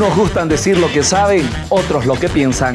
Unos gustan decir lo que saben, otros lo que piensan.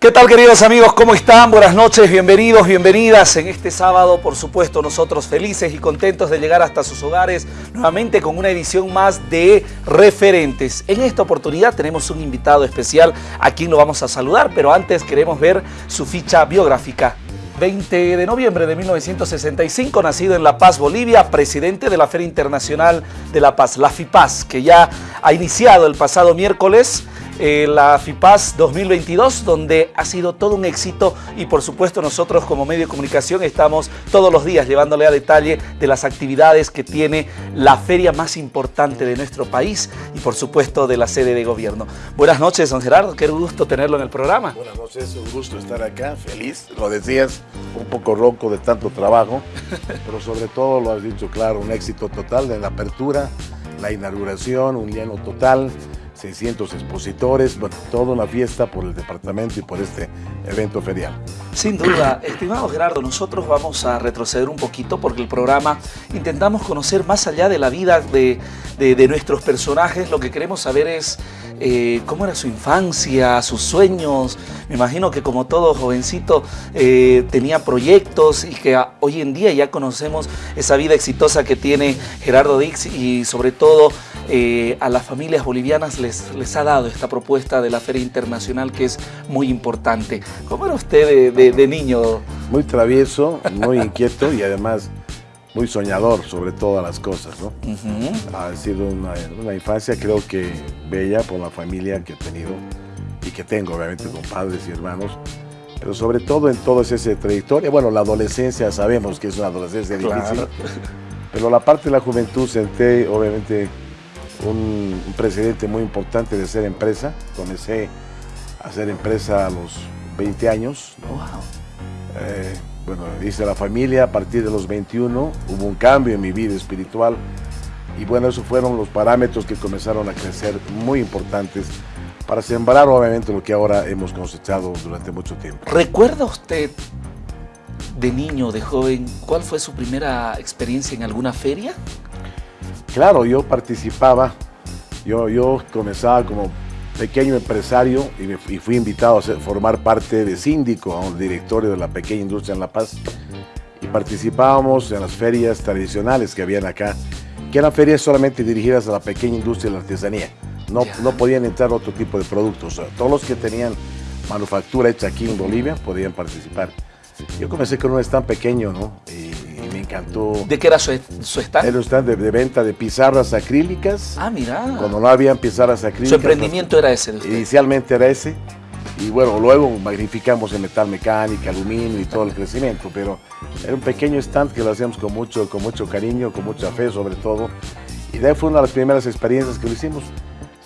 ¿Qué tal queridos amigos? ¿Cómo están? Buenas noches, bienvenidos, bienvenidas. En este sábado, por supuesto, nosotros felices y contentos de llegar hasta sus hogares nuevamente con una edición más de Referentes. En esta oportunidad tenemos un invitado especial a quien lo vamos a saludar, pero antes queremos ver su ficha biográfica. 20 de noviembre de 1965, nacido en La Paz, Bolivia, presidente de la Feria Internacional de La Paz, la FIPAS, que ya ha iniciado el pasado miércoles eh, la FIPAS 2022, donde ha sido todo un éxito y por supuesto nosotros como medio de comunicación estamos todos los días llevándole a detalle de las actividades que tiene la feria más importante de nuestro país y por supuesto de la sede de gobierno. Buenas noches, don Gerardo, qué gusto tenerlo en el programa. Buenas noches, un gusto estar acá, feliz, lo decías, un poco ronco de tanto trabajo, pero sobre todo lo has dicho claro, un éxito total de la apertura, la inauguración, un lleno total, 600 expositores, bueno, toda una fiesta por el departamento y por este evento ferial. Sin duda, estimado Gerardo, nosotros vamos a retroceder un poquito porque el programa intentamos conocer más allá de la vida de, nuestros personajes, lo que queremos saber es eh, cómo era su infancia, sus sueños, me imagino que como todo jovencito eh, tenía proyectos y que hoy en día ya conocemos esa vida exitosa que tiene Gerardo Dix y sobre todo eh, a las familias bolivianas les, les ha dado esta propuesta de la Feria Internacional que es muy importante. ¿Cómo era usted de, niño? Muy travieso, muy inquieto y además muy soñador sobre todas las cosas. ¿no? Ha sido una, una, infancia creo que bella por la familia que he tenido y que tengo obviamente con padres y hermanos. Pero sobre todo en toda esa trayectoria, bueno, la adolescencia sabemos que es una adolescencia difícil, pero la parte de la juventud senté obviamente un, presidente muy importante de ser empresa. Comencé a hacer empresa a los 20 años. Eh, bueno, hice la familia a partir de los 21, hubo un cambio en mi vida espiritual y bueno, esos fueron los parámetros que comenzaron a crecer muy importantes para sembrar obviamente lo que ahora hemos cosechado durante mucho tiempo. ¿Recuerda usted de niño, de joven, cuál fue su primera experiencia en alguna feria? Claro, yo participaba, yo, yo comenzaba como pequeño empresario y, fui invitado a formar parte de síndico, a un directorio de la pequeña industria en La Paz y participábamos en las ferias tradicionales que habían acá, que eran ferias solamente dirigidas a la pequeña industria y la artesanía. No, no podían entrar otro tipo de productos. todos los que tenían manufactura hecha aquí en Bolivia podían participar. Yo comencé con un stand pequeño, ¿no? ¿De qué era su, su stand? Era un stand de, venta de pizarras acrílicas. Ah, mira. Cuando no habían pizarras acrílicas. Su emprendimiento era ese Inicialmente era ese. Y bueno, luego magnificamos en metal mecánica, aluminio y todo el crecimiento, pero era un pequeño stand que lo hacíamos con mucho, con mucho cariño, con mucha fe sobre todo. Y de ahí fue una de las primeras experiencias que lo hicimos.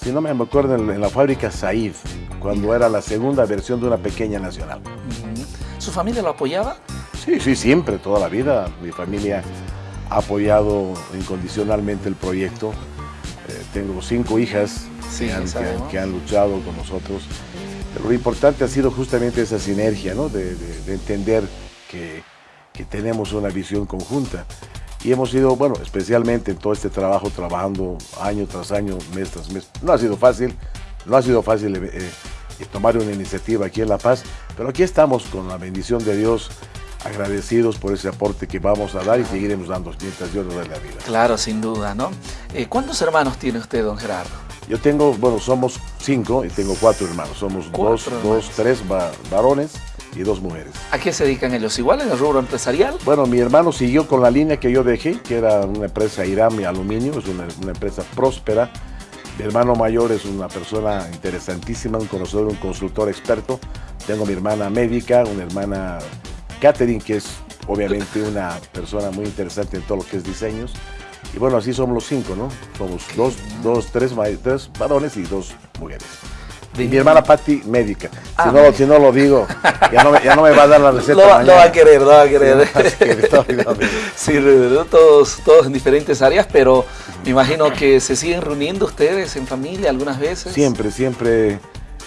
Si no me acuerdo, en, la fábrica Said, cuando era la segunda versión de una pequeña nacional. ¿Su familia lo apoyaba? Sí, sí, siempre, toda la vida. Mi familia ha apoyado incondicionalmente el proyecto. Eh, tengo cinco hijas que, han, luchado con nosotros. Pero lo importante ha sido justamente esa sinergia, ¿no? de, entender que, tenemos una visión conjunta. Y hemos ido, bueno, especialmente en todo este trabajo, trabajando año tras año, mes tras mes. No ha sido fácil, no ha sido fácil eh, eh, tomar una iniciativa aquí en La Paz, pero aquí estamos con la bendición de Dios agradecidos por ese aporte que vamos a dar y seguiremos dando nos dé la vida. Claro, sin duda, ¿no? Eh, ¿Cuántos hermanos tiene usted, don Gerardo? Yo tengo, bueno, somos cinco y tengo cuatro hermanos. Somos dos, dos, tres varones y dos mujeres. ¿A qué se dedican ellos? ¿Igual en el rubro empresarial? Bueno, mi hermano siguió con la línea que yo dejé, que era una empresa Irami Aluminio, es una, una empresa próspera. Mi hermano mayor es una persona interesantísima, un conocedor, un consultor experto. Tengo mi hermana médica, una hermana Catherine, que es obviamente una persona muy interesante en todo lo que es diseños. Y bueno, así somos los cinco, ¿no? Somos dos, dos tres, tres varones y dos mujeres. Y mi hermana Patti, médica. Ah, si, no, lo digo, ya no, ya no, me va a dar la receta. No, no va a querer, no va a querer. Sí, todos, todos en diferentes áreas, pero me imagino que se siguen reuniendo ustedes en familia algunas veces. Siempre, siempre.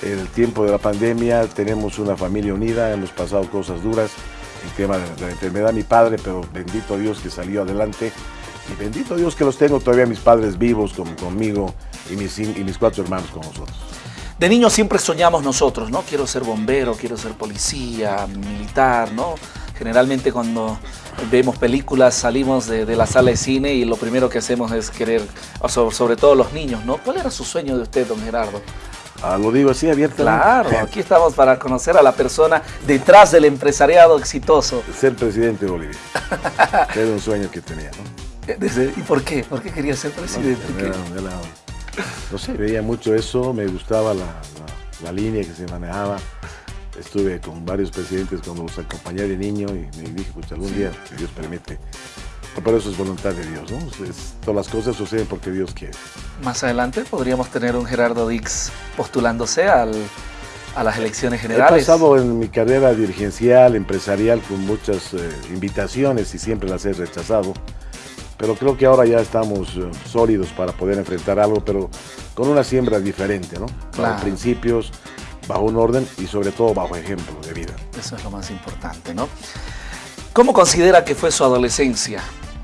En el tiempo de la pandemia tenemos una familia unida, hemos pasado cosas duras, el tema de, la enfermedad mi padre, pero bendito Dios que salió adelante. Y bendito Dios que los tengo todavía mis padres vivos conmigo y mis, y cuatro hermanos con nosotros. De niños siempre soñamos nosotros, ¿no? Quiero ser bombero, quiero ser policía, militar, ¿no? Generalmente cuando vemos películas salimos de, la sala de cine y lo primero que hacemos es querer, sobre, todo los niños, ¿no? ¿Cuál era su sueño de usted, don Gerardo? Ah, lo digo así abiertamente. Claro, aquí estamos para conocer a la persona detrás del empresariado exitoso. Ser presidente de Bolivia. era un sueño que tenía, ¿no? Eh, ¿Y por qué? ¿Por qué quería ser presidente? No, sé, veía mucho eso, me gustaba la línea que se manejaba estuve con varios presidentes cuando los acompañé de niño y me dije, pues algún día, si Dios permite. Pero eso es voluntad de Dios, ¿no? todas las cosas suceden porque Dios quiere. Más adelante podríamos tener un Gerardo Dix postulándose al, a las elecciones generales. He pasado en mi carrera dirigencial, empresarial, con muchas eh, invitaciones y siempre las he rechazado. Pero creo que ahora ya estamos eh, sólidos para poder enfrentar algo, pero con una siembra diferente, ¿no? Claro. principios, bajo un orden y sobre todo bajo ejemplo de vida. Eso es lo más importante, ¿no? ¿Cómo considera que fue su adolescencia?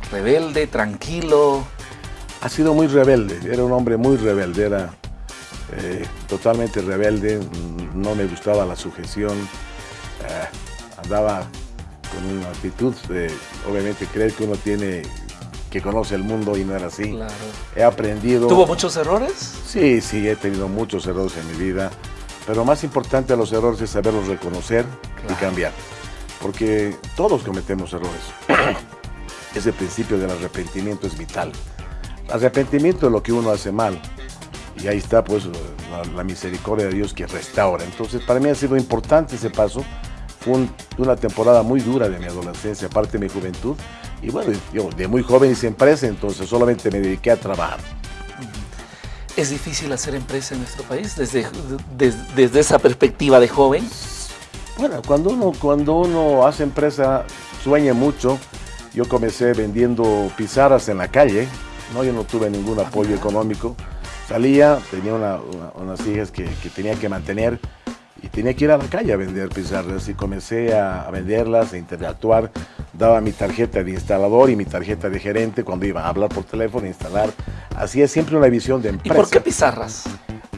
¿Rebelde, tranquilo? Ha sido muy rebelde, era un hombre muy rebelde, era eh, totalmente rebelde, no me gustaba la sujeción, eh, andaba con una actitud de, obviamente, creer que uno tiene que conoce el mundo y no era así. Claro. He aprendido... ¿Tuvo muchos errores? Sí, sí, he tenido muchos errores en mi vida. Pero más importante a los errores es saberlos reconocer y cambiar. Porque todos cometemos errores. Ese principio del arrepentimiento es vital. Arrepentimiento es lo que uno hace mal. Y ahí está pues la, misericordia de Dios que restaura. Entonces para mí ha sido importante ese paso. Fue una temporada muy dura de mi adolescencia, aparte de mi juventud. Y bueno, yo de muy joven hice empresa, entonces solamente me dediqué a trabajar. ¿Es difícil hacer empresa en nuestro país desde, desde, esa perspectiva de joven? Bueno, cuando uno, cuando uno hace empresa, sueña mucho. Yo comencé vendiendo pizarras en la calle, ¿no? yo no tuve ningún apoyo económico. Salía, tenía unas hijas que, que tenía que mantener y tenía que ir a la calle a vender pizarras y comencé a, venderlas, a interactuar. Daba mi tarjeta de instalador y mi tarjeta de gerente cuando iba a hablar por teléfono, instalar. Hacía siempre una visión de empresa. ¿Y por qué pizarras?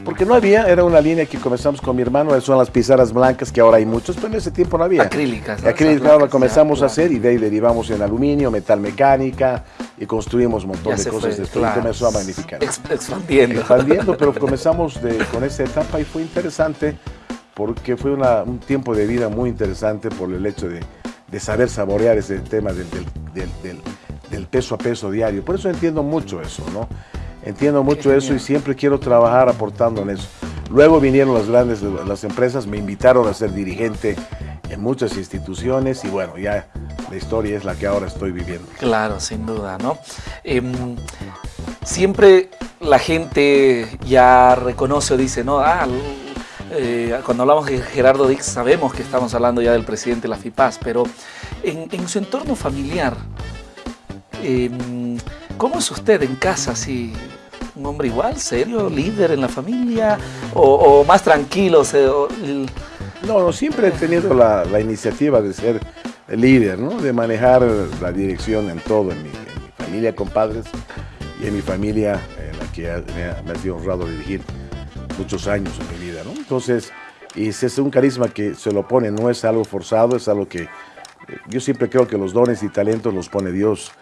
Porque no había, era una línea que comenzamos con mi hermano, son las pizarras blancas que ahora hay muchos, pero en ese tiempo no había. Acrílicas. Acrílicas, ahora comenzamos a hacer y de ahí derivamos en aluminio, metal mecánica y construimos un montón de cosas. Después comenzó a magnificar. expandiendo. Expandiendo, pero comenzamos con esa etapa y fue interesante porque fue un tiempo de vida muy interesante por el hecho de, saber saborear ese tema del, peso a peso diario. Por eso entiendo mucho eso, ¿no? Entiendo mucho eso y siempre quiero trabajar aportando en eso. Luego vinieron las grandes las empresas, me invitaron a ser dirigente en muchas instituciones y bueno, ya la historia es la que ahora estoy viviendo. Claro, sin duda, ¿no? Em, siempre la gente ya reconoce o dice, no, ah, eh, cuando hablamos de Gerardo Dix sabemos que estamos hablando ya del presidente de la FIPAS, pero en, su entorno familiar, em, ¿cómo es usted en casa? ¿Sí, ¿Un hombre igual, serio, líder en la familia o, más tranquilo? no, siempre he tenido la, iniciativa de ser líder, ¿no? de manejar la dirección en todo, en mi, familia con padres y en mi familia en la que me me ha sido honrado dirigir muchos años en mi vida, ¿no? Entonces, y es un carisma que se lo pone, no es algo forzado, es algo que eh, yo siempre creo que los dones y talentos los pone Dios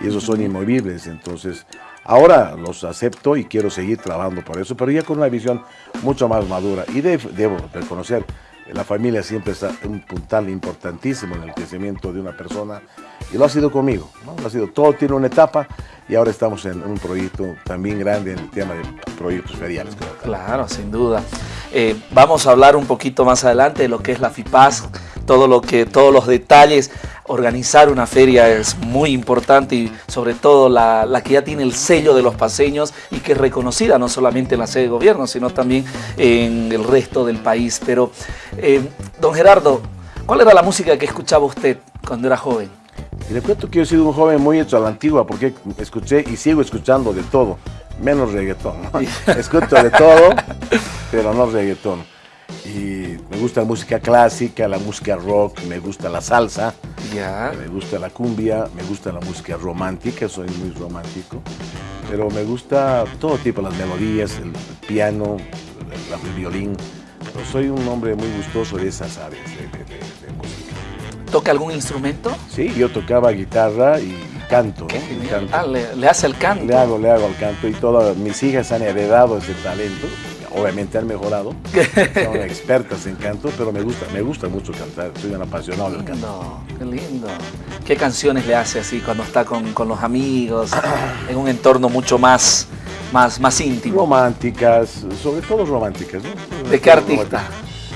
y esos son inmovibles, entonces ahora los acepto y quiero seguir trabajando por eso, pero ya con una visión mucho más madura y debo reconocer la familia siempre está un puntal importantísimo en el crecimiento de una persona y lo ha sido conmigo, ¿no? Lo ha sido, todo tiene una etapa y ahora estamos en un proyecto también grande en el tema de proyectos feriales. Claro, sin duda. Eh, vamos a hablar un poquito más adelante de lo que es la FIPAS, todo lo que, todos los detalles. Organizar una feria es muy importante y sobre todo la, que ya tiene el sello de los paseños y que es reconocida no solamente en la sede de gobierno, sino también en el resto del país. Pero, eh, don Gerardo, ¿cuál era la música que escuchaba usted cuando era joven? Le cuento que yo he sido un joven muy hecho a la antigua porque escuché y sigo escuchando de todo, menos reggaetón. Escucho de todo, pero no reggaetón. Y Me gusta la música clásica, la música rock, me gusta la salsa, Ya. me gusta la cumbia, me gusta la música romántica, soy muy romántico, pero me gusta todo tipo, las melodías, el piano, el, el violín. Pero soy un hombre muy gustoso de esas áreas de, de- de- de música. ¿Toca algún instrumento? Sí, yo tocaba guitarra y canto. Ah, le, le hace el canto. Le hago, le hago al canto y todas mis hijas han heredado ese talento. Obviamente han mejorado, son expertas en canto, pero me gusta, me gusta mucho cantar. Soy un apasionado del canto. Qué lindo. ¿Qué canciones le hace así cuando está con, con los amigos, en un entorno mucho más, más, más íntimo? Románticas, sobre todo románticas. ¿no? ¿De qué artista?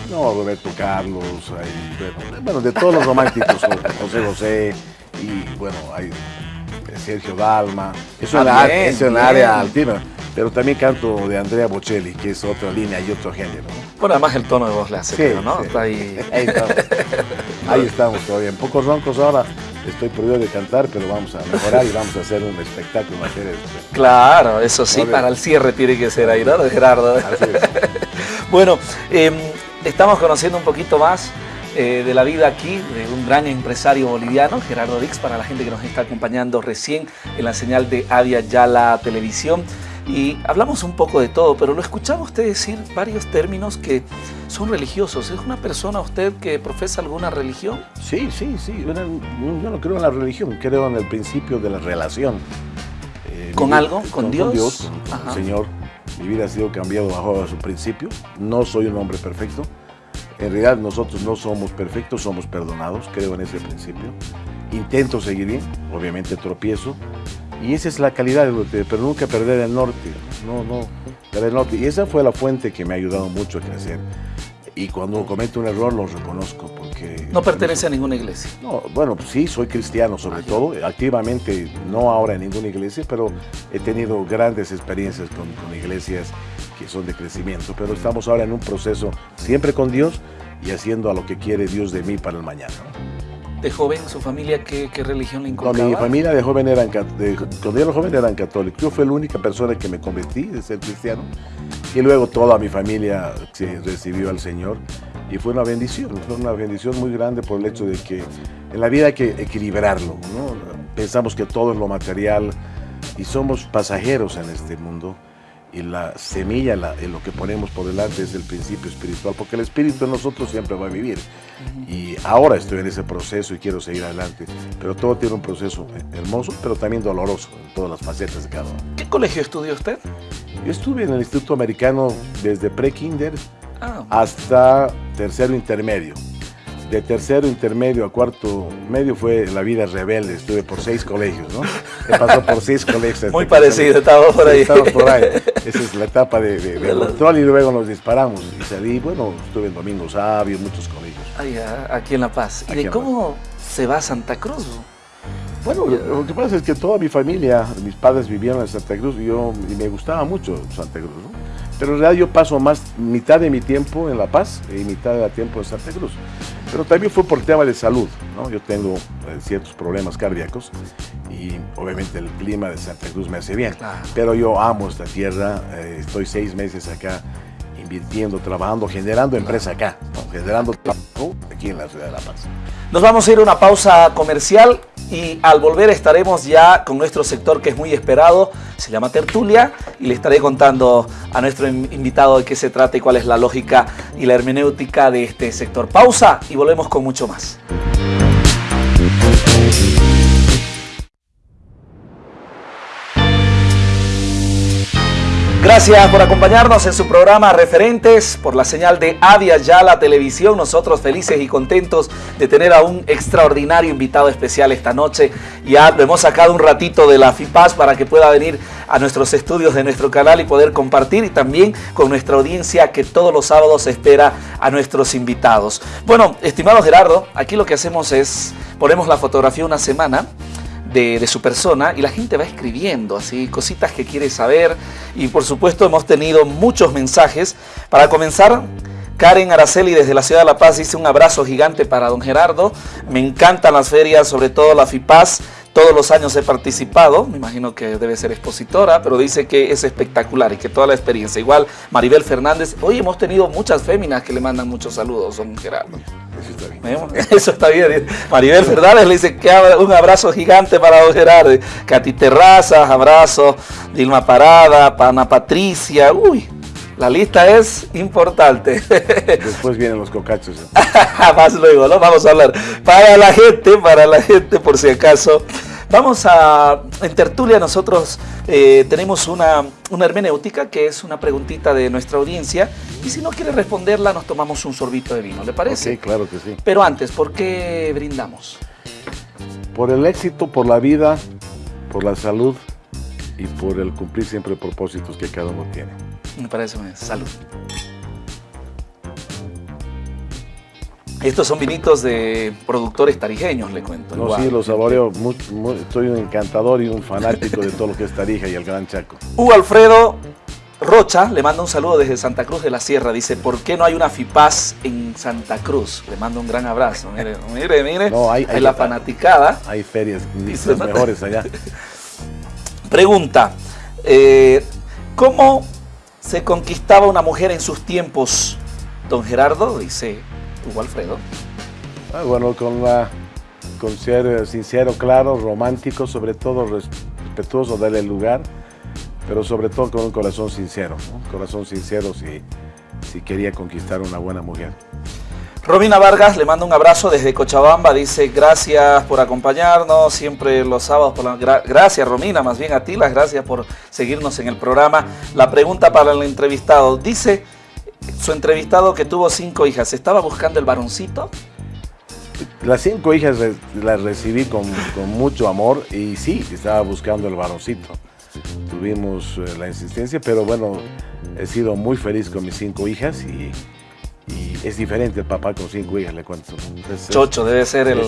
No, Roberto Carlos, hay, bueno, bueno, de todos los románticos, José José y bueno, hay Sergio Dalma. Es Ah, una bien. área altiva, pero también canto de Andrea Bocelli, que es otra línea y otro género. ¿no? Bueno, además el tono de voz le hace, Sí, ¿no? sí. Está ahí. Ahí estamos. Ahí estamos todavía. En pocos roncos ahora estoy prohibido de cantar, pero vamos a mejorar y vamos a hacer un espectáculo. serie de- Claro, eso sí, para el cierre tiene que ser ahí, ¿no, Gerardo? Así es. Bueno, eh, estamos conociendo un poquito más eh, de la vida aquí de un gran empresario boliviano, Gerardo Dix, para la gente que nos está acompañando recién en la señal de Avia Yala Televisión. Y hablamos un poco de todo, pero lo escuchaba usted decir varios términos que son religiosos. ¿Es una persona usted que profesa alguna religión? Sí, sí, sí. Yo no creo en la religión, creo en el principio de la relación. Eh, ¿Con algo? ¿Con Dios? con, el Señor. Mi vida ha sido cambiado bajo su principio. No soy un hombre perfecto. En realidad nosotros no somos perfectos, somos perdonados. Creo en ese principio. Intento seguir bien, obviamente tropiezo. Y esa es la calidad, pero nunca perder el norte. No, no, perder el norte. Y esa fue la fuente que me ha ayudado mucho a crecer. Y cuando cometo un error lo reconozco porque... No pertenece a ninguna iglesia. No, bueno, pues sí, soy cristiano sobre todo, activamente no ahora en ninguna iglesia, pero he tenido grandes experiencias con, con iglesias que son de crecimiento, pero estamos ahora en un proceso siempre con Dios y haciendo a lo que quiere Dios de mí para el mañana. De joven, su familia, ¿qué, qué religión le No, inculcaba? mi familia de joven eran, de- cuando yo era joven eran católicos, yo fui la única persona que me convertí de ser cristiano y luego toda mi familia se recibió al Señor y fue una bendición, fue una bendición muy grande por el hecho de que en la vida hay que equilibrarlo, ¿no? Pensamos que todo es lo material y somos pasajeros en este mundo y la semilla, la- en lo que ponemos por delante es el principio espiritual, porque el espíritu en nosotros siempre va a vivir. Y ahora estoy en ese proceso y quiero seguir adelante, pero todo tiene un proceso hermoso, pero también doloroso en todas las facetas de cada uno. ¿Qué colegio estudió usted? Yo estuve en el Instituto Americano desde pre-kinder Ah, hasta tercero intermedio. De tercero intermedio a cuarto medio fue la vida rebelde. Estuve por seis colegios, ¿no? He pasado por seis colegios. muy parecido, estaba por ahí. Estamos por ahí. Esa es la etapa de, de- de control y luego nos disparamos. Y salí, bueno, estuve en Domingo Sabio, muchos colegios. Ahí, ah, aquí en La Paz. ¿Y de cómo se va a Santa Cruz? Bueno, lo, que pasa es que toda mi familia, mis padres vivieron en Santa Cruz y, yo, y me gustaba mucho Santa Cruz, ¿no? Pero en realidad yo paso más mitad de mi tiempo en La Paz y mitad de tiempo en Santa Cruz. Pero también fue por tema de salud, ¿no? Yo tengo eh, ciertos problemas cardíacos y obviamente el clima de Santa Cruz me hace bien. Claro. Pero yo amo esta tierra, eh, estoy seis meses acá invirtiendo, trabajando, generando empresa acá, generando trabajo aquí en la ciudad de La Paz. Nos vamos a ir a una pausa comercial y al volver estaremos ya con nuestro sector que es muy esperado, se llama Tertulia, y le estaré contando a nuestro in- invitado de qué se trata y cuál es la lógica y la hermenéutica de este sector. Pausa y volvemos con mucho más. Gracias por acompañarnos en su programa Referentes por la señal de Avia Yala Televisión. Nosotros felices y contentos de tener a un extraordinario invitado especial esta noche. Ya lo hemos sacado un ratito de la FIPAS para que pueda venir a nuestros estudios de nuestro canal y poder compartir y también con nuestra audiencia que todos los sábados espera a nuestros invitados. Bueno, estimado Gerardo, aquí lo que hacemos es ponemos la fotografía una semana de, su persona y la gente va escribiendo así cositas que quiere saber y por supuesto hemos tenido muchos mensajes. Para comenzar, Karen Araceli desde la ciudad de La Paz dice un abrazo gigante para don Gerardo. Me encantan las ferias, sobre todo la FIPAS. Todos los años he participado, me imagino que debe ser expositora, pero dice que es espectacular y que toda la experiencia. Igual Maribel Fernández, hoy hemos tenido muchas féminas que le mandan muchos saludos, don Gerardo. Eso está bien. Eso está bien. Maribel Fernández le dice que un abrazo gigante para don Gerardo. Katy Terrazas, abrazo. Dilma Parada, Pana Patricia, uy, la lista es importante. Después vienen los cocachos. Más luego, ¿no? Vamos a hablar. Para la gente, para la gente, por si acaso. Vamos a, en tertulia nosotros eh, tenemos una, una, hermenéutica que es una preguntita de nuestra audiencia y si no quiere responderla nos tomamos un sorbito de vino, ¿le parece? Sí, claro que sí. Pero antes, ¿por qué brindamos? Por el éxito, por la vida, por la salud y por el cumplir siempre propósitos que cada uno tiene. Me parece muy Salud. Estos son vinitos de productores tarijeños, le cuento. No, sí, los saboreo. soy un encantador y un fanático de todo lo que es Tarija y el Gran Chaco. Hugo Alfredo Rocha le manda un saludo desde Santa Cruz de la Sierra. Dice, ¿por qué no hay una FIPAS en Santa Cruz? Le mando un gran abrazo. Mire, mire, mire. No, hay, la fanaticada. Hay ferias mejores allá. Pregunta, eh, ¿cómo se conquistaba una mujer en sus tiempos, don Gerardo, dice Hugo Alfredo. Ah, bueno, con, la, con ser eh, sincero, claro, romántico, sobre todo respetuoso, darle lugar, pero sobre todo con un corazón sincero, un corazón sincero si, si quería conquistar una buena mujer. Romina Vargas le manda un abrazo desde Cochabamba, dice gracias por acompañarnos siempre los sábados. Gracias Romina, más bien a ti las gracias por seguirnos en el programa. La pregunta para el entrevistado, dice su entrevistado que tuvo cinco hijas, ¿estaba buscando el varoncito? Las cinco hijas las recibí con, mucho amor y sí, estaba buscando el varoncito. Tuvimos eh, la insistencia, pero bueno, he sido muy feliz con mis cinco hijas y y es diferente el papá con cinco hijas, le cuento. chocho, debe ser el...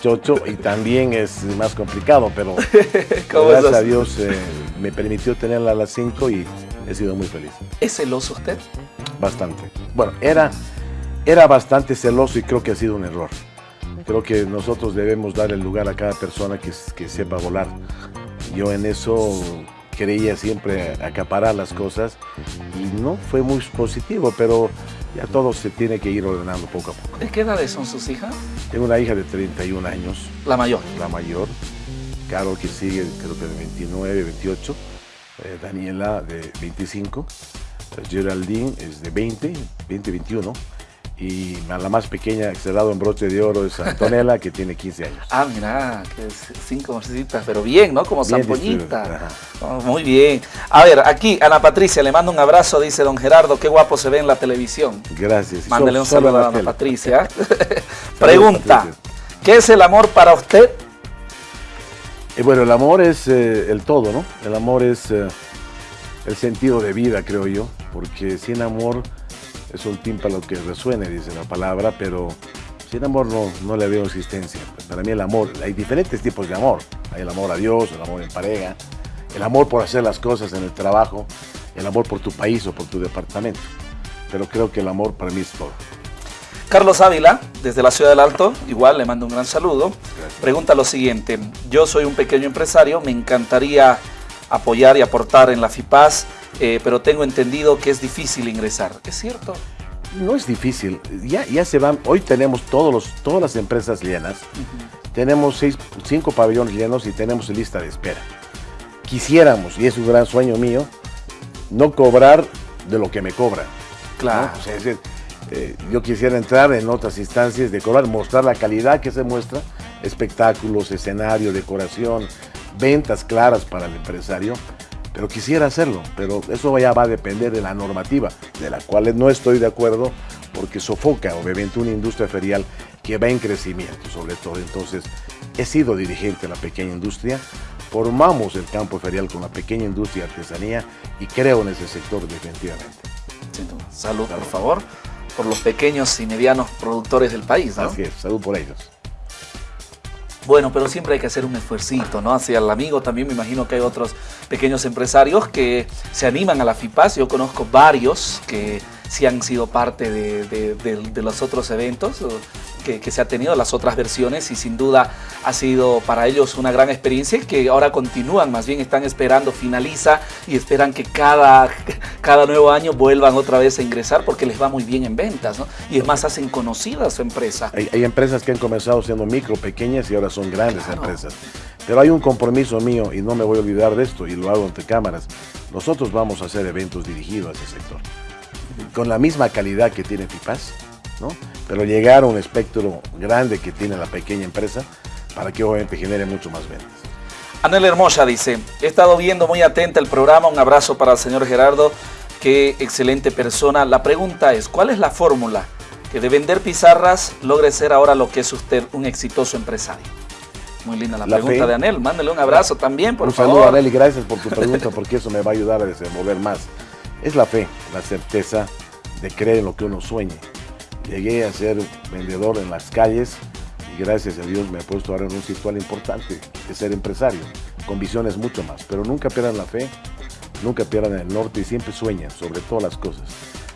chocho y también es más complicado, pero gracias a Dios eh, me permitió tenerla a las cinco y he sido muy feliz. ¿Es celoso usted? Bastante. Bueno, era, era bastante celoso y creo que ha sido un error. Creo que nosotros debemos dar el lugar a cada persona que, que sepa volar. Yo en eso quería siempre acaparar las cosas y no fue muy positivo, pero ya todo se tiene que ir ordenando poco a poco. ¿De qué edades son sus hijas? Tengo una hija de 31 años. ¿La mayor? La mayor. Carol que sigue, creo que de 29, 28. Eh, Daniela de 25. Geraldine es de 20, 20, 21 y la más pequeña cerrado en broche de oro es Antonella, que tiene 15 años. Ah, mira, que es cinco cositas, pero bien, ¿no? Como zampoñita. Oh, muy bien. A ver, aquí Ana Patricia le mando un abrazo, dice don Gerardo, qué guapo se ve en la televisión. Gracias. Mándale un saludo a Ana Patricia. Pregunta, ¿qué es el amor para usted? Eh, bueno, el amor es eh, el todo, ¿no? El amor es eh, el sentido de vida, creo yo, porque sin amor es un tímpano que resuene, dice la palabra, pero sin amor no, no le veo existencia. Para mí el amor, hay diferentes tipos de amor. Hay el amor a Dios, el amor en pareja, el amor por hacer las cosas en el trabajo, el amor por tu país o por tu departamento. Pero creo que el amor para mí es todo. Carlos Ávila, desde la Ciudad del Alto, igual le mando un gran saludo. Pregunta lo siguiente, yo soy un pequeño empresario, me encantaría apoyar y aportar en la FIPAS eh, pero tengo entendido que es difícil ingresar. ¿Es cierto? No es difícil, ya, ya se van, hoy tenemos todos los, todas las empresas llenas, tenemos seis, cinco pabellones llenos y tenemos lista de espera. Quisiéramos, y es un gran sueño mío, no cobrar de lo que me cobran. Claro. Eh, yo quisiera entrar en otras instancias de cobrar, mostrar la calidad que se muestra, espectáculos, escenario, decoración, ventas claras para el empresario pero quisiera hacerlo, pero eso ya va a depender de la normativa, de la cual no estoy de acuerdo, porque sofoca obviamente una industria ferial que va en crecimiento sobre todo. Entonces, he sido dirigente de la pequeña industria, formamos el campo ferial con la pequeña industria y artesanía y creo en ese sector definitivamente. Salud, por favor, por los pequeños y medianos productores del país. ¿no? Así es, salud por ellos. Bueno, pero siempre hay que hacer un esfuercito, ¿no? Hacia el amigo también me imagino que hay otros pequeños empresarios que se animan a la FIPAS. Yo conozco varios que sí han sido parte de, los otros eventos. Que, se ha tenido las otras versiones y sin duda ha sido para ellos una gran experiencia y que ahora continúan, más bien están esperando, finaliza y esperan que cada, cada nuevo año vuelvan otra vez a ingresar porque les va muy bien en ventas, ¿no? Y es más, hacen conocida su empresa. Hay, empresas que han comenzado siendo micro, pequeñas y ahora son grandes empresas. Pero hay un compromiso mío y no me voy a olvidar de esto y lo hago ante cámaras. Nosotros vamos a hacer eventos dirigidos a ese sector. Con la misma calidad que tiene FIPAS, ¿no? Pero llegar a un espectro grande que tiene la pequeña empresa para que obviamente genere mucho más ventas. Anel Hermosa dice, he estado viendo muy atenta el programa, un abrazo para el señor Gerardo, qué excelente persona. La pregunta es, ¿cuál es la fórmula que de vender pizarras logre ser ahora lo que es usted, un exitoso empresario? Muy linda la, pregunta de Anel, mándele un abrazo también, por favor. Un saludo Anel y gracias por tu pregunta porque eso me va a ayudar a desenvolver más. Es la fe, la certeza de creer en lo que uno sueñe. Llegué a ser vendedor en las calles y gracias a Dios me he puesto ahora en un situal importante de ser empresario, con visiones mucho más. Pero nunca pierdan la fe, nunca pierdan el norte y siempre sueñen sobre todas las cosas.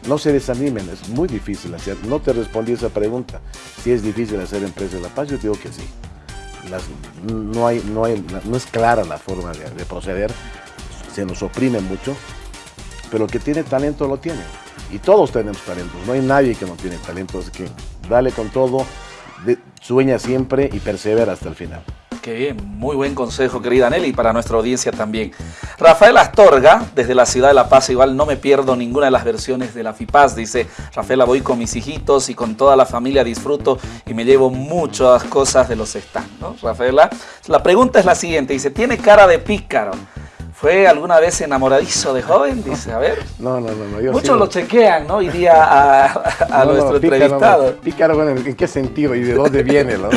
No se desanimen, es muy difícil hacer. No te respondí esa pregunta. Si es difícil hacer empresa de La Paz, yo digo que sí. no, es clara la forma de, de proceder, se nos oprime mucho, pero que tiene talento lo tiene. Y todos tenemos talentos, no hay nadie que no tiene talento, así que dale con todo, sueña siempre y persevera hasta el final. Qué bien, muy buen consejo, querida Nelly, para nuestra audiencia también. Rafael Astorga, desde la ciudad de La Paz, igual no me pierdo ninguna de las versiones de la FIPAS, dice Rafaela, voy con mis hijitos y con toda la familia disfruto y me llevo muchas cosas de los stands. Rafaela, la pregunta es la siguiente, dice, ¿tiene cara de pícaro? ¿Fue alguna vez enamoradizo de joven? Dice, a ver. No, no, no. Muchos lo chequean, ¿no? Hoy a, a nuestro entrevistado. Pícaro, bueno, ¿en qué sentido y de dónde viene, no?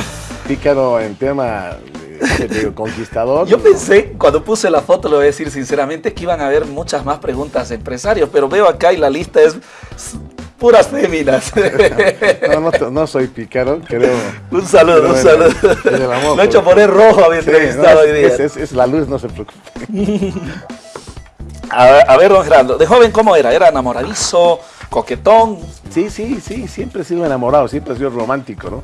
Pícaro en tema de, conquistador. Yo pensé, cuando puse la foto, lo voy a decir sinceramente, que iban a haber muchas más preguntas de empresarios, pero veo acá y la lista es puras féminas. No, no, soy pícaro, creo. Un saludo, un saludo. Lo he hecho poner rojo a mi entrevistado hoy día. Es, la luz, no se preocupe. A ver, don Gerardo, de joven, ¿cómo era? ¿Era enamoradizo, coquetón? Sí, sí, sí, siempre he sido enamorado, siempre he sido romántico, ¿no?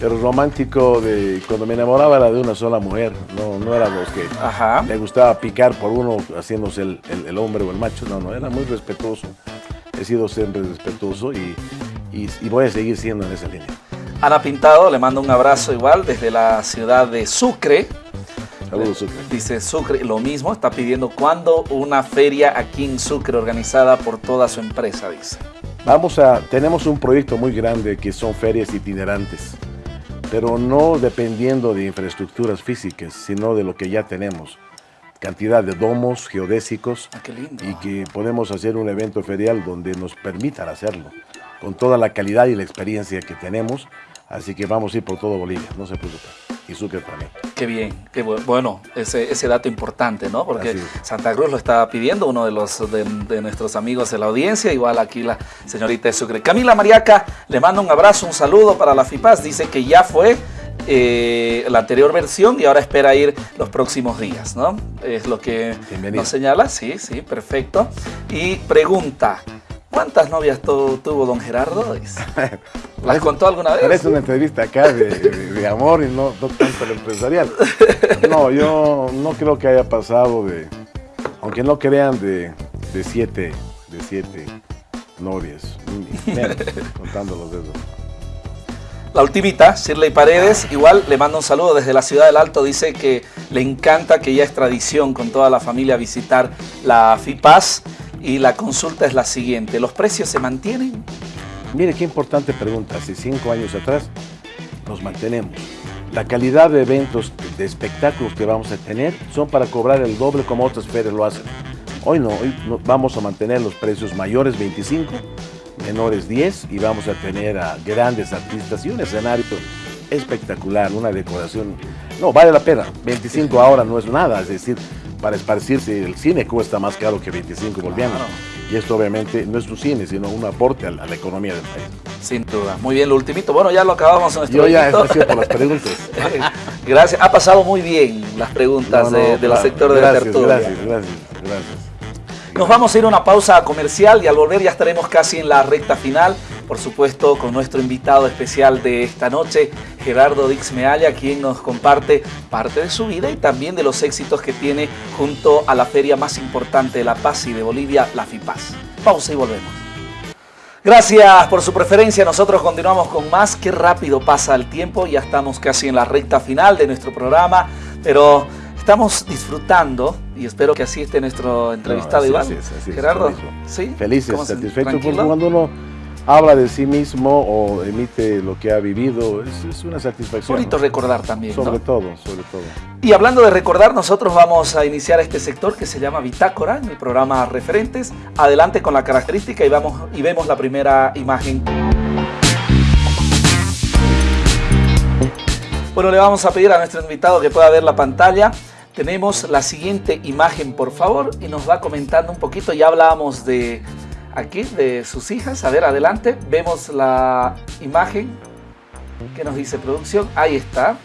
Pero romántico de cuando me enamoraba era de una sola mujer, no, no era los que Ajá. le gustaba picar por uno haciéndose el, el hombre o el macho, no, no, era muy respetuoso he sido siempre respetuoso y, voy a seguir siendo en esa línea. Ana Pintado, le mando un abrazo igual desde la ciudad de Sucre. Saludos, Sucre. Dice Sucre, lo mismo, está pidiendo cuándo una feria aquí en Sucre organizada por toda su empresa, dice. Vamos a, tenemos un proyecto muy grande que son ferias itinerantes, pero no dependiendo de infraestructuras físicas, sino de lo que ya tenemos cantidad de domos geodésicos ah, y que podemos hacer un evento ferial donde nos permitan hacerlo, con toda la calidad y la experiencia que tenemos, así que vamos a ir por todo Bolivia, no se preocupen, y Sucre también. Qué bien, qué bueno, ese, ese dato importante, ¿no? Porque Santa Cruz lo está pidiendo uno de, los, de, nuestros amigos de la audiencia, igual aquí la señorita de Sucre. Camila Mariaca le manda un abrazo, un saludo para la FIPAS, dice que ya fue eh, la anterior versión y ahora espera ir los próximos días, ¿no? Es lo que nos señala, sí, sí, perfecto. Y pregunta, ¿cuántas novias tuvo don Gerardo? ¿Las contó alguna vez? Es una entrevista acá de, amor y no, tanto el empresarial. No, yo no creo que haya pasado de, aunque no crean, de, de siete, de siete novias, contando los dedos. La ultimita, Shirley Paredes, igual le manda un saludo desde la ciudad del Alto, dice que le encanta que ya es tradición con toda la familia visitar la FIPAS y la consulta es la siguiente, ¿los precios se mantienen? Mire qué importante pregunta, hace cinco años atrás nos mantenemos. La calidad de eventos, de espectáculos que vamos a tener son para cobrar el doble como otras ferias lo hacen. Hoy no, hoy vamos a mantener los precios mayores 25 menores 10 y vamos a tener a grandes artistas y un escenario espectacular, una decoración. No, vale la pena. 25 ahora no es nada, es decir, para esparcirse, el cine cuesta más caro que 25 bolivianos. Y esto obviamente no es un cine, sino un aporte a la, economía del país. Sin duda. Muy bien, lo ultimito. Bueno, ya lo acabamos nuestro Yo ya he por las preguntas. gracias. Ha pasado muy bien las preguntas de, del sector de la tertulia. Gracias, gracias, gracias. Nos vamos a ir a una pausa comercial y al volver ya estaremos casi en la recta final por supuesto con nuestro invitado especial de esta noche, Gerardo Dix Mealla, quien nos comparte parte de su vida y también de los éxitos que tiene junto a la feria más importante de La Paz y de Bolivia, la FIPAS. Pausa y volvemos. Gracias por su preferencia. Nosotros continuamos con más. Qué rápido pasa el tiempo. Ya estamos casi en la recta final de nuestro programa. Pero estamos disfrutando y espero que así esté nuestro entrevistado No, Iván. así es, así es, Gerardo, mismo. ¿sí? Felices, ¿Cómo se- satisfechos, porque cuando uno habla de sí mismo o emite lo que ha vivido, es, es una satisfacción. Bonito ¿no? recordar también. ¿no? Sobre todo, sobre todo. Y hablando de recordar, nosotros vamos a iniciar este sector que se llama Bitácora, en el programa Referentes. Adelante con la característica y, vamos, y vemos la primera imagen. Bueno, le vamos a pedir a nuestro invitado que pueda ver la pantalla. Tenemos la siguiente imagen, por favor, y nos va comentando un poquito. Ya hablábamos de aquí, de sus hijas. A ver, adelante. Vemos la imagen. ¿Qué nos dice producción? Ahí está.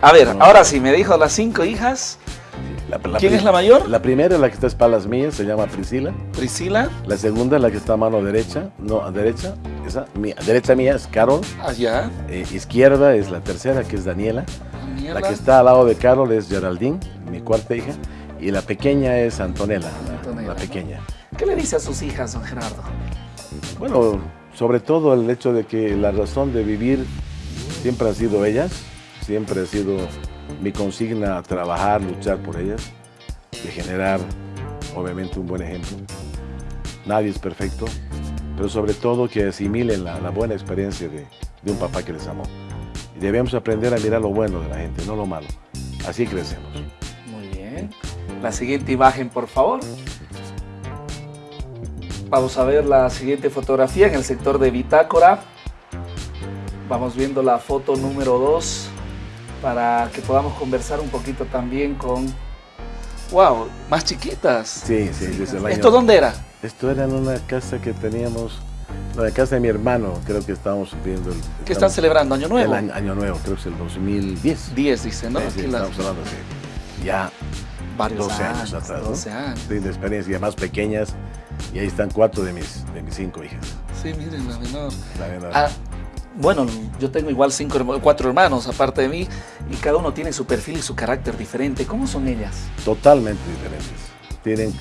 A ver, ahora sí, me dijo las cinco hijas. La- la ¿Quién es la mayor? La primera, la que está a espaldas mías, se llama Priscila. Priscila. La segunda, la que está a mano derecha, no, a derecha, esa, mía, derecha mía es Carol. Allá. Eh, izquierda es la tercera, que es Daniela. Daniela. La que está al lado de Carol es Geraldine, mi cuarta hija. Y la pequeña es Antonella, la- Antonella, la ¿no? pequeña. ¿Qué le dice a sus hijas, don Gerardo? Bueno, sobre todo el hecho de que la razón de vivir siempre han sido ellas, siempre ha sido mi consigna trabajar, luchar por ellas, de generar obviamente un buen ejemplo. Nadie es perfecto, pero sobre todo que asimilen la, la buena experiencia de, de un papá que les amó. Y debemos aprender a mirar lo bueno de la gente, no lo malo. Así crecemos. Muy bien. La siguiente imagen, por favor. Vamos a ver la siguiente fotografía en el sector de Bitácora. Vamos viendo la foto número 2 para que podamos conversar un poquito también con... ¡Wow! Más chiquitas. Sí, sí, desde el año- ¿Esto dónde era? Esto era en una casa que teníamos, no, en casa de mi hermano, creo que estábamos viendo el... ¿Qué están celebrando? ¿Año Nuevo? El año, año nuevo, creo que es el 2010. 10, dice, ¿no? Sí, estamos hablando de ya varios 12 años, atrás. ¿no? 12 años. Sí, de experiencia más pequeñas. Y ahí están cuatro de mis, de mis cinco hijas. Sí, miren, la menor. La verdad. Ah, bueno, yo tengo igual cinco, cuatro hermanos aparte de mí y cada uno tiene su perfil y su carácter diferente. ¿Cómo son ellas? Totalmente diferentes. Tienen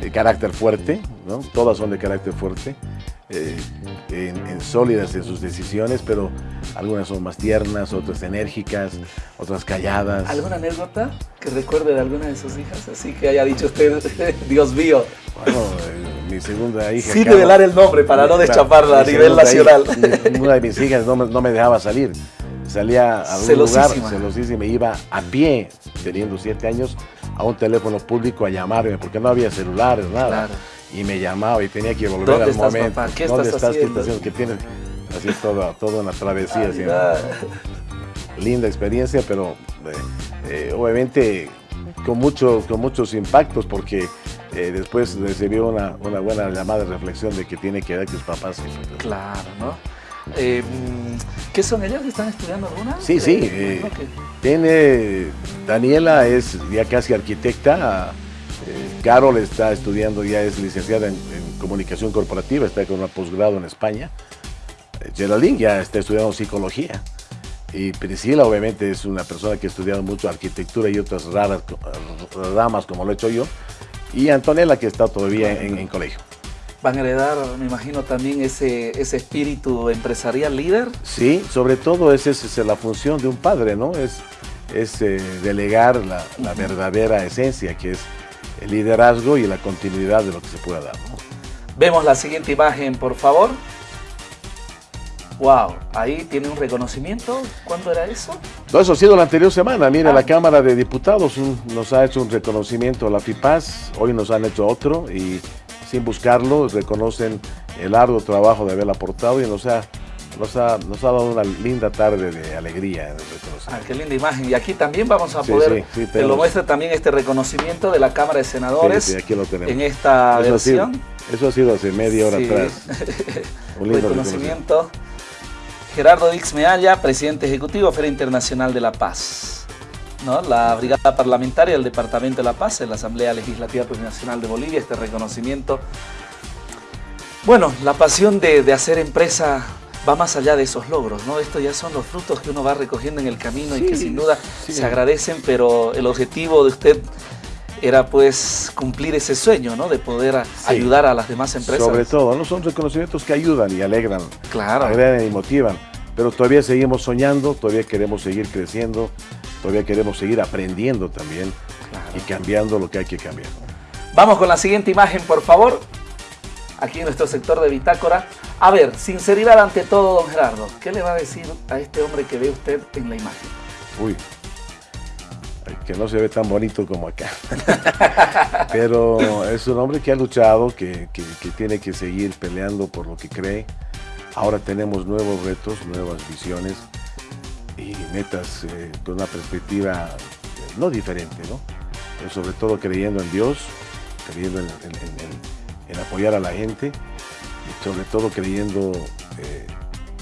eh, carácter fuerte, ¿no? Todas son de carácter fuerte. eh, en, en sólidas en sus decisiones, pero algunas son más tiernas, otras enérgicas, otras calladas. ¿Alguna anécdota que recuerde de alguna de sus hijas? Así que haya dicho usted, Dios mío, Bueno, eh, mi segunda hija. sin revelar el nombre para no Claro, deschaparla a nivel nacional. hija- una de mis hijas no me, no me dejaba salir. Salía a algún Celosísima. lugar, celosísima, iba a pie, teniendo siete años, a un teléfono público a llamarme, porque no había celulares, nada. Claro. Y me llamaba y tenía que volver ¿Dónde al estás, momento. papá? ¿Qué ¿Dónde estás? ¿Qué estás haciendo? ¿Qué tienes? Así es toda, toda una travesía. linda experiencia, pero eh, eh, obviamente con, muchos con muchos impactos, porque eh, después recibió una, una buena llamada de reflexión de que tiene que ver que sus papás. Claro, ¿no? Eh, ¿Qué son ellas? ¿Están estudiando alguna? Sí, sí. Eh, que- tiene, Daniela es ya casi arquitecta. Eh, Carol está estudiando, ya es licenciada en, en comunicación corporativa, está con un posgrado en España. Eh, Geraldine ya está estudiando psicología. Y Priscila obviamente es una persona que ha estudiado mucho arquitectura y otras raras ramas como lo he hecho yo. Y Antonella que está todavía en, en colegio. Van a heredar, me imagino, también ese, ese espíritu empresarial líder. Sí, sobre todo esa es, es la función de un padre, ¿no? Es, es eh, delegar la, la verdadera esencia, que es el liderazgo y la continuidad de lo que se pueda dar. ¿no? Vemos la siguiente imagen, por favor. Wow, ahí tiene un reconocimiento. ¿Cuándo era eso? No, eso ha sido la anterior semana. Mire, Ah. la Cámara de Diputados un- nos ha hecho un reconocimiento a la FIPAS, hoy nos han hecho otro y sin buscarlo reconocen el arduo trabajo de haberla aportado y nos ha, nos ha, nos ha dado una linda tarde de alegría en Ah, qué linda imagen. Y aquí también vamos a Sí, poder, sí, sí, te lo muestra también este reconocimiento de la Cámara de Senadores aquí lo tenemos. en esta Eso ha, sido, versión. eso ha sido hace media hora atrás. Un lindo reconocimiento. Gerardo Dix Mealla, presidente ejecutivo Feria Internacional de la Paz. ¿No? La Brigada Parlamentaria del Departamento de la Paz en la Asamblea Legislativa Plurinacional de Bolivia, este reconocimiento. Bueno, la pasión de, hacer empresa va más allá de esos logros, ¿no? Estos ya son los frutos que uno va recogiendo en el camino y que sin duda se agradecen, pero el objetivo de usted era pues cumplir ese sueño, ¿no? De poder ayudar a las demás empresas. Sobre todo, ¿no? Son reconocimientos que ayudan y alegran. Claro. Alegran y motivan. Pero todavía seguimos soñando, todavía queremos seguir creciendo, todavía queremos seguir aprendiendo también y cambiando lo que hay que cambiar. Vamos con la siguiente imagen, por favor. Aquí en nuestro sector de Bitácora. A ver, sinceridad ante todo, don Gerardo. ¿Qué le va a decir a este hombre que ve usted en la imagen? Uy, que no se ve tan bonito como acá. Pero es un hombre que ha luchado, que, tiene que seguir peleando por lo que cree. Ahora tenemos nuevos retos, nuevas visiones y metas eh, con una perspectiva eh, no diferente, ¿no? Pero sobre todo creyendo en Dios, creyendo en, apoyar a la gente y sobre todo creyendo eh,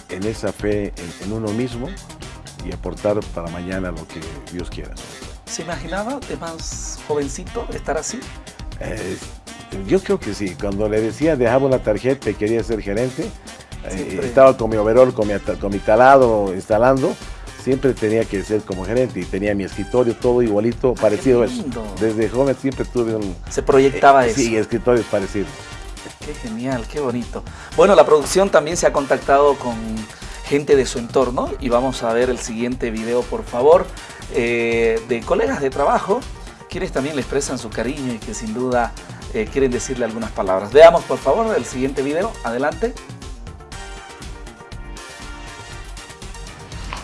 en esa fe en, uno mismo y aportar para mañana lo que Dios quiera. ¿Se imaginaba de más jovencito estar así? Eh, yo creo que sí. Cuando le decía dejaba una tarjeta y quería ser gerente, eh, estaba con mi overall, con mi, con mi talado instalando, siempre tenía que ser como gerente y tenía mi escritorio todo igualito, ah, parecido a eso. Desde joven siempre tuve un... Se proyectaba eh, eso. Sí, escritorios parecidos. Qué genial, qué bonito. Bueno, la producción también se ha contactado con gente de su entorno y vamos a ver el siguiente video, por favor. Eh, de colegas de trabajo, quienes también le expresan su cariño y que sin duda eh, quieren decirle algunas palabras. Veamos por favor el siguiente video, adelante.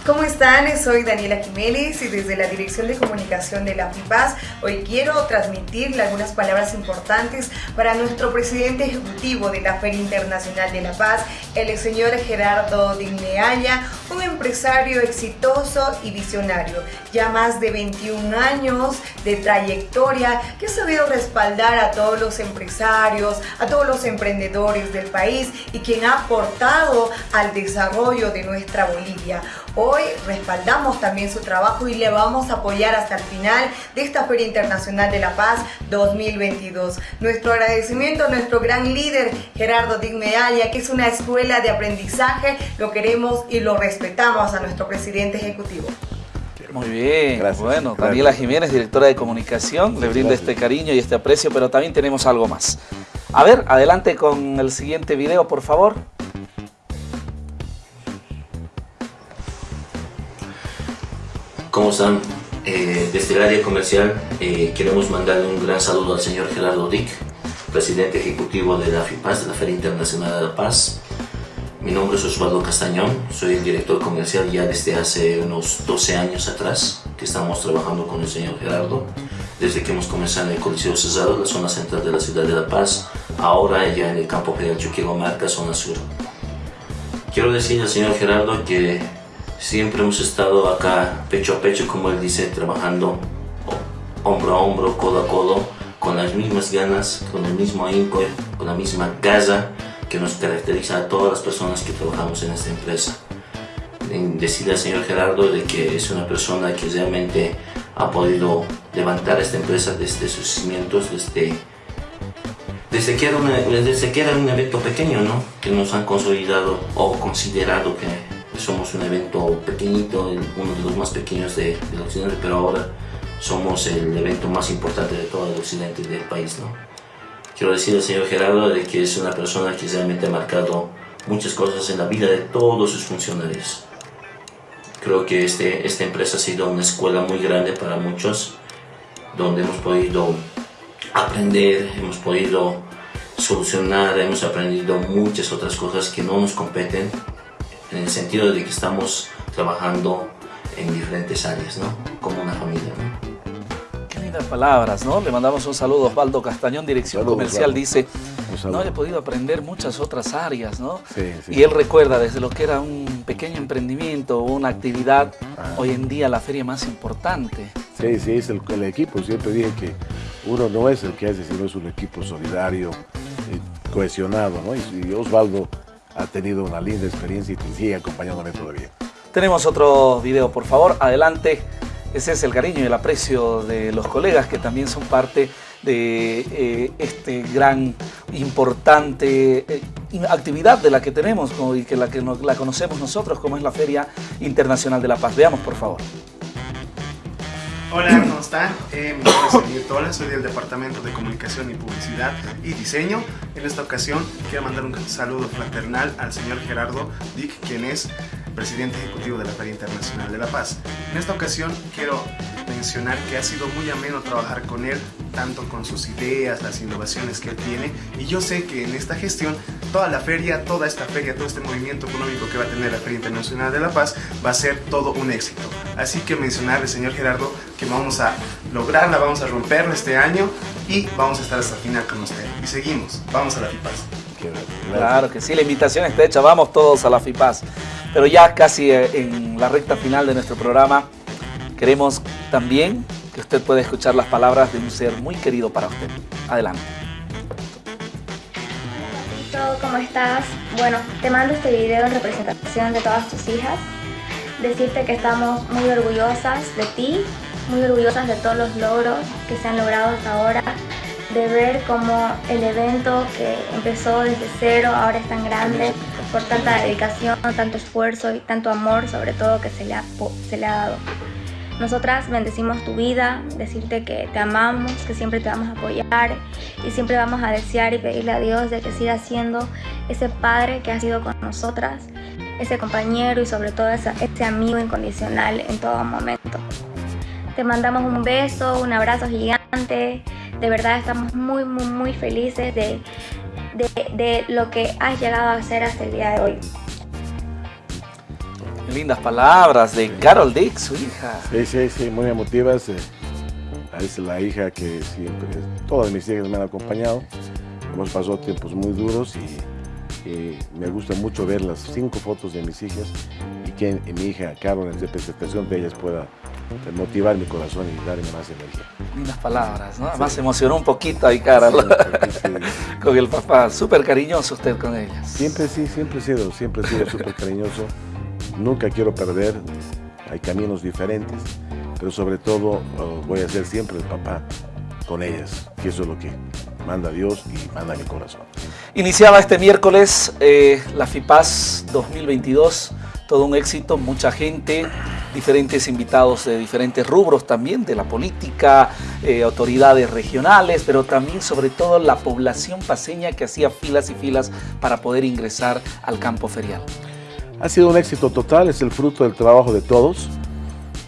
¿Cómo están? Soy Daniela Jiménez y desde la Dirección de Comunicación de la FIPAS hoy quiero transmitirle algunas palabras importantes para nuestro presidente ejecutivo de la Feria Internacional de la Paz, el señor Gerardo Digneaya, un empresario exitoso y visionario, ya más de 21 años de trayectoria que ha sabido respaldar a todos los empresarios, a todos los emprendedores del país y quien ha aportado al desarrollo de nuestra Bolivia. Hoy respaldamos también su trabajo y le vamos a apoyar hasta el final de esta Feria Internacional de la Paz 2022. Nuestro agradecimiento a nuestro gran líder Gerardo Digmealia, que es una escuela de aprendizaje, lo queremos y lo respetamos a nuestro presidente ejecutivo. Muy bien, bueno, Daniela Jiménez, directora de comunicación, le brinda este cariño y este aprecio, pero también tenemos algo más. A ver, adelante con el siguiente video, por favor. ¿Cómo están? Eh, desde el área comercial eh, queremos mandarle un gran saludo al señor Gerardo Dick, presidente ejecutivo de la FIPAS, de la Feria Internacional de la Paz. Mi nombre es Osvaldo Castañón, soy el director comercial ya desde hace unos 12 años atrás que estamos trabajando con el señor Gerardo. Desde que hemos comenzado en el Coliseo Cesaro, la zona central de la ciudad de La Paz, ahora ya en el campo General Chuquigo Marca, zona sur. Quiero decirle al señor Gerardo que Siempre hemos estado acá pecho a pecho, como él dice, trabajando hombro a hombro, codo a codo, con las mismas ganas, con el mismo ahínco, con la misma casa que nos caracteriza a todas las personas que trabajamos en esta empresa. Decirle al señor Gerardo de que es una persona que realmente ha podido levantar esta empresa desde sus cimientos, desde, desde, que, era desde que era un evento pequeño, ¿no? que nos han consolidado o considerado que somos un evento pequeñito, uno de los más pequeños de, del occidente, pero ahora somos el evento más importante de todo el occidente del país. ¿no? Quiero decir al señor Gerardo de que es una persona que realmente ha marcado muchas cosas en la vida de todos sus funcionarios. Creo que este, esta empresa ha sido una escuela muy grande para muchos, donde hemos podido aprender, hemos podido solucionar, hemos aprendido muchas otras cosas que no nos competen en el sentido de que estamos trabajando en diferentes áreas, ¿no? Como una familia, ¿no? Qué lindas palabras, ¿no? Le mandamos un saludo a Osvaldo Castañón, Dirección Comercial, dice, no he podido aprender muchas otras áreas, ¿no? Sí, sí. Y él recuerda desde lo que era un pequeño emprendimiento, una actividad, ah. hoy en día la feria más importante. Sí, sí, es el, equipo. Siempre dije que uno no es el que hace, sino es un equipo solidario, y cohesionado, ¿no? y Osvaldo ha tenido una linda experiencia y sigue acompañándome todavía. Tenemos otro video, por favor, adelante. Ese es el cariño y el aprecio de los colegas que también son parte de eh, este gran, importante, eh, actividad de la que tenemos y que la que la conocemos nosotros como es la Feria Internacional de la Paz. Veamos por favor. Hola, ¿cómo están? Eh, mi nombre es Emilio Tola, soy del Departamento de Comunicación y Publicidad y Diseño. En esta ocasión quiero mandar un saludo fraternal al señor Gerardo Dick, quien es presidente ejecutivo de la Feria Internacional de la Paz. En esta ocasión quiero mencionar que ha sido muy ameno trabajar con él, tanto con sus ideas, las innovaciones que él tiene, y yo sé que en esta gestión toda la feria, toda esta feria, todo este movimiento económico que va a tener la Feria Internacional de la Paz va a ser todo un éxito. Así que mencionarle, señor Gerardo, que vamos a lograrla, vamos a romperla este año y vamos a estar hasta el final con usted. Y seguimos, vamos a la FIPAS. Claro que sí, la invitación está hecha, vamos todos a la FIPAS. Pero ya casi eh, en la recta final de nuestro programa, queremos también que usted pueda escuchar las palabras de un ser muy querido para usted. Adelante. Hola, ¿cómo estás? Bueno, te mando este video en representación de todas tus hijas. Decirte que estamos muy orgullosas de ti, muy orgullosas de todos los logros que se han logrado hasta ahora, de ver cómo el evento que empezó desde cero ahora es tan grande, por tanta dedicación, tanto esfuerzo y tanto amor sobre todo que se le ha, se le ha dado. Nosotras bendecimos tu vida, decirte que te amamos, que siempre te vamos a apoyar y siempre vamos a desear y pedirle a Dios de que siga siendo ese padre que ha sido con nosotras, ese compañero y sobre todo ese, amigo incondicional en todo momento. Te mandamos un beso, un abrazo gigante. De verdad estamos muy, muy, muy felices de, de, lo que has llegado a hacer hasta el día de hoy. Lindas palabras de Carol Dick, su hija. Sí, sí, sí, muy emotivas. Eh, es la hija que siempre, todas mis hijas me han acompañado. Hemos pasado tiempos muy duros y, me gusta mucho ver las cinco fotos de mis hijas y que mi hija Carol en representación de ellas pueda motivar mi corazón y darme más energía. Lindas palabras, ¿no? Además se emocionó un poquito ahí, cara, con el papá. Súper cariñoso usted con ellas. Siempre sí, siempre he sido, siempre he sido súper cariñoso. Nunca quiero perder, hay caminos diferentes, pero sobre todo oh, voy a ser siempre el papá con ellas, que eso es lo que manda Dios y manda mi corazón. Iniciaba este miércoles eh, la FIPAS 2022 todo un éxito, mucha gente, diferentes invitados de diferentes rubros también, de la política, eh, autoridades regionales, pero también sobre todo la población paseña que hacía filas y filas para poder ingresar al campo ferial. Ha sido un éxito total, es el fruto del trabajo de todos.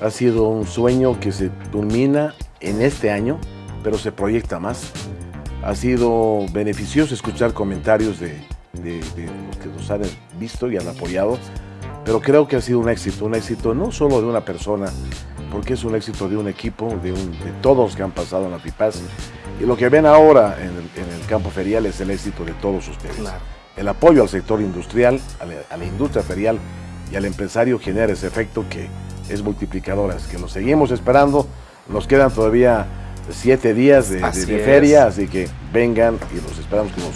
Ha sido un sueño que se culmina en este año, pero se proyecta más. Ha sido beneficioso escuchar comentarios de, de los que nos han visto y han apoyado pero creo que ha sido un éxito, un éxito no solo de una persona, porque es un éxito de un equipo, de, todos que han pasado en la FIPAS. Y lo que ven ahora en el, campo ferial es el éxito de todos ustedes. El apoyo al sector industrial, a la, industria ferial y al empresario genera ese efecto que es multiplicador, es que nos seguimos esperando, nos quedan todavía siete días de, feria, así que vengan y los esperamos con los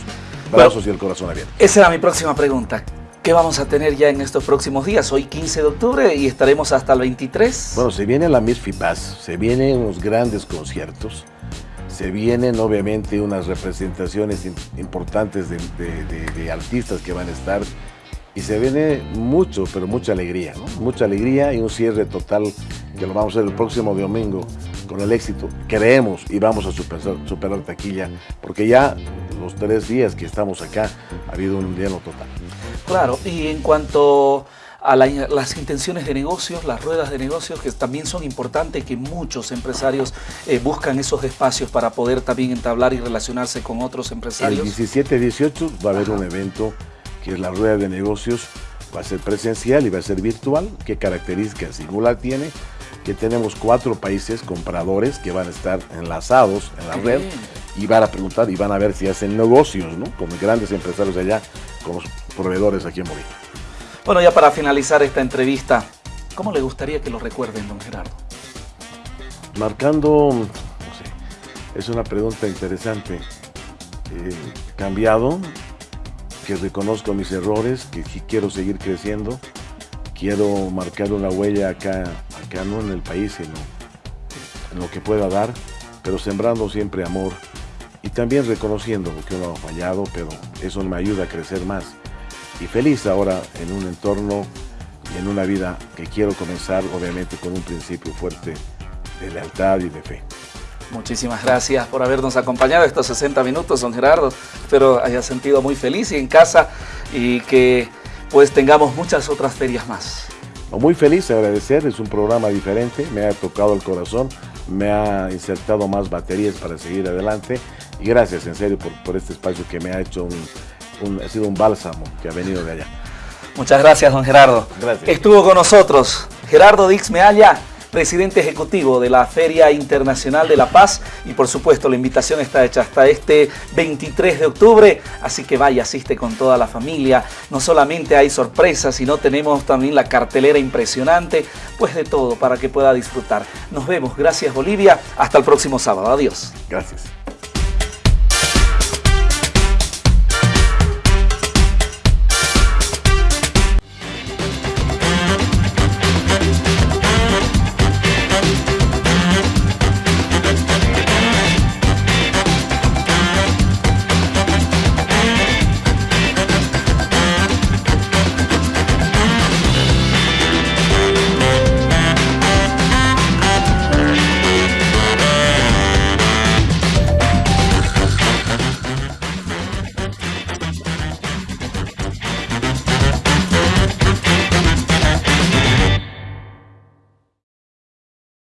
brazos y el corazón abierto. Esa era mi próxima pregunta. ¿Qué vamos a tener ya en estos próximos días? Hoy 15 de octubre y estaremos hasta el 23. Bueno, se viene la Miss FIPAS, se vienen unos grandes conciertos, se vienen obviamente unas representaciones importantes de, artistas que van a estar y se viene mucho, pero mucha alegría. Mucha alegría y un cierre total que lo vamos a hacer el próximo domingo con el éxito. Creemos y vamos a superar, superar taquilla porque ya los tres días que estamos acá ha habido un lleno total. Claro, y en cuanto a las intenciones de negocios, las ruedas de negocios, que también son importantes, que muchos empresarios eh, buscan esos espacios para poder también entablar y relacionarse con otros empresarios. El 17 18 va a haber un evento que es la rueda de negocios, va a ser presencial y va a ser virtual. ¿Qué características singular tiene? Que tenemos cuatro países compradores que van a estar enlazados en la red y van a preguntar y van a ver si hacen negocios ¿no? con grandes empresarios allá, con los proveedores aquí en Bolivia. Bueno, ya para finalizar esta entrevista, ¿cómo le gustaría que lo recuerden, don Gerardo? Marcando, no sé, es una pregunta interesante. Eh, cambiado, que reconozco mis errores, que quiero seguir creciendo, quiero marcar una huella acá, acá no en el país, sino en lo que pueda dar, pero sembrando siempre amor y también reconociendo que uno ha fallado, pero eso me ayuda a crecer más. Y feliz ahora en un entorno y en una vida que quiero comenzar, obviamente con un principio fuerte de lealtad y de fe. Muchísimas gracias por habernos acompañado estos 60 minutos, don Gerardo. Espero haya sentido muy feliz y en casa y que pues tengamos muchas otras ferias más. Muy feliz, agradecer, es un programa diferente, me ha tocado el corazón, me ha insertado más baterías para seguir adelante y gracias en serio por, este espacio que me ha hecho un, ha sido un bálsamo que ha venido de allá. Muchas gracias, don Gerardo. Gracias. Estuvo con nosotros Gerardo Dix Mealla, presidente ejecutivo de la Feria Internacional de la Paz y por supuesto la invitación está hecha hasta este 23 de octubre, así que vaya, asiste con toda la familia, no solamente hay sorpresas, sino tenemos también la cartelera impresionante, pues de todo para que pueda disfrutar. Nos vemos, gracias Bolivia, hasta el próximo sábado, adiós. Gracias.